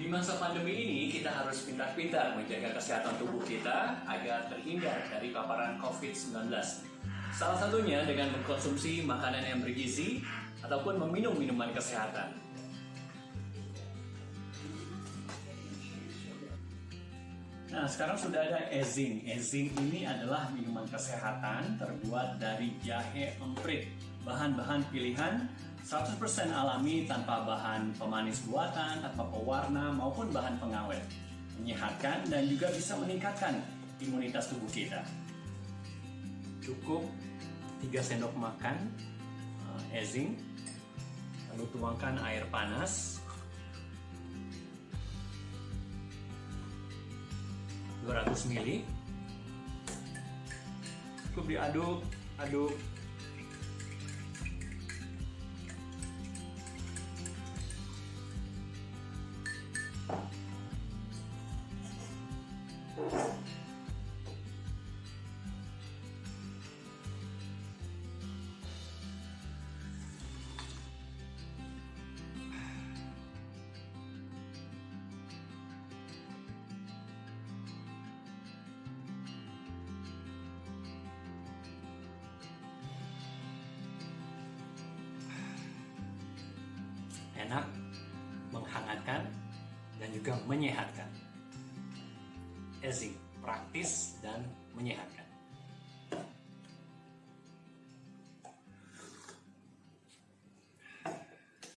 Di masa pandemi ini, kita harus pintar-pintar menjaga kesehatan tubuh kita agar terhindar dari paparan COVID-19. Salah satunya dengan mengkonsumsi makanan yang bergizi ataupun meminum minuman kesehatan. Nah, sekarang sudah ada ezing. Ezing ini adalah minuman kesehatan terbuat dari jahe emprit. Bahan-bahan pilihan 100% alami tanpa bahan pemanis buatan, tanpa pewarna maupun bahan pengawet. Menyehatkan dan juga bisa meningkatkan imunitas tubuh kita. Cukup 3 sendok makan ezing, lalu tuangkan air panas 200 ml cukup diaduk aduk enak, menghangatkan, dan juga menyehatkan. Ezing, praktis dan menyehatkan.